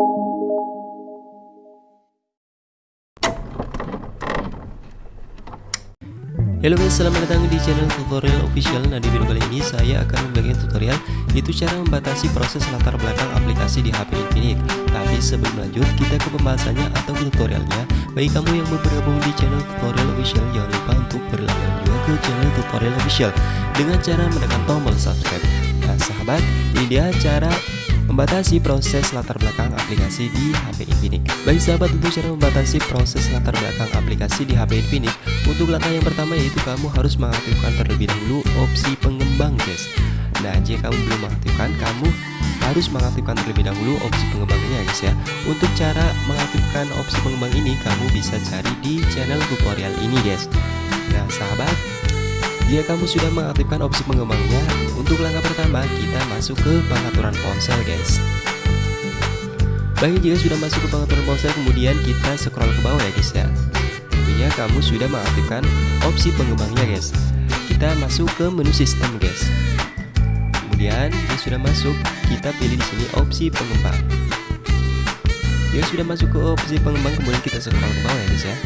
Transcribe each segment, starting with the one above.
Halo guys, selamat datang di channel tutorial official. Nah di video kali ini saya akan membagikan tutorial Yaitu cara membatasi proses latar belakang aplikasi di HP Infinix Tapi sebelum lanjut, kita ke pembahasannya atau ke tutorialnya. Bagi kamu yang baru bergabung di channel tutorial official Jangan lupa untuk berlangganan juga ke channel tutorial official Dengan cara menekan tombol subscribe. Nah sahabat, ini dia cara Membatasi proses latar belakang aplikasi di HP Infinix. Bagi sahabat untuk cara membatasi proses latar belakang aplikasi di HP Infinix Untuk langkah yang pertama yaitu kamu harus mengaktifkan terlebih dahulu opsi pengembang guys Nah jika kamu belum mengaktifkan kamu harus mengaktifkan terlebih dahulu opsi pengembangnya guys ya. Untuk cara mengaktifkan opsi pengembang ini kamu bisa cari di channel tutorial ini guys. Nah sahabat jika kamu sudah mengaktifkan opsi pengembangnya, untuk langkah pertama kita masuk ke pengaturan ponsel guys. Bagi jika sudah masuk ke pengaturan ponsel, kemudian kita scroll ke bawah ya guys ya. Tentunya kamu sudah mengaktifkan opsi pengembangnya guys. Kita masuk ke menu sistem guys. Kemudian jika sudah masuk, kita pilih di sini opsi pengembang. Jika sudah masuk ke opsi pengembang, kemudian kita scroll ke bawah ya guys ya.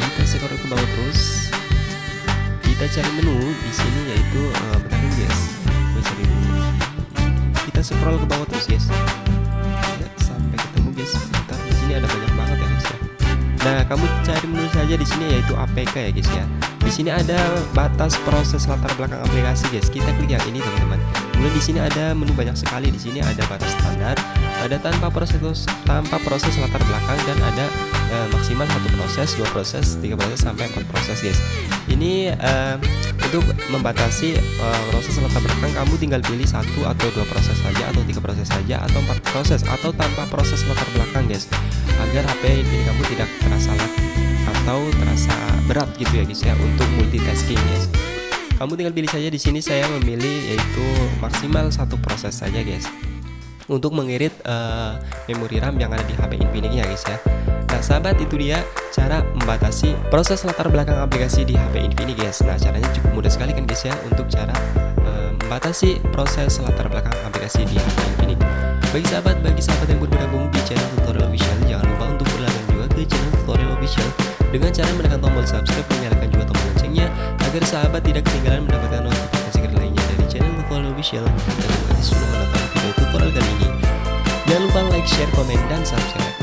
Kita scroll ke bawah terus kita cari menu di sini yaitu uh, bentar guys. Gue cari dulu kita scroll ke bawah terus guys. Sampai ketemu guys. Bentar di sini ada banyak nah kamu cari menu saja di sini yaitu APK ya guys ya. Di sini ada batas proses latar belakang aplikasi guys. Kita klik yang ini teman-teman. Kemudian di sini ada menu banyak sekali. Di sini ada batas standar ada tanpa proses tanpa proses latar belakang dan ada uh, maksimal satu proses dua proses tiga proses sampai empat proses guys. Ini uh, untuk membatasi uh, proses latar belakang kamu tinggal pilih satu atau dua proses saja atau tiga proses saja atau empat proses atau tanpa proses latar belakang guys agar HP ini kamu tidak terasa lag atau terasa berat gitu ya guys ya untuk multitasking guys. Kamu tinggal pilih saja di sini saya memilih yaitu maksimal satu proses saja guys untuk mengirit uh, memori RAM yang ada di HP Infinix ya guys ya. Nah sahabat itu dia cara membatasi proses latar belakang aplikasi di HP Infinix guys. Nah caranya cukup mudah sekali kan guys ya untuk cara uh, membatasi proses latar belakang aplikasi di HP Infinix. Bagi sahabat, bagi sahabat yang bergabung di channel Dengan cara menekan tombol subscribe dan nyalakan juga tombol loncengnya Agar sahabat tidak ketinggalan mendapatkan notifikasi lainnya dari channel tutorial official. Dan terima kasih sudah menonton video tutorial kali ini. Jangan lupa like, share, komen, dan subscribe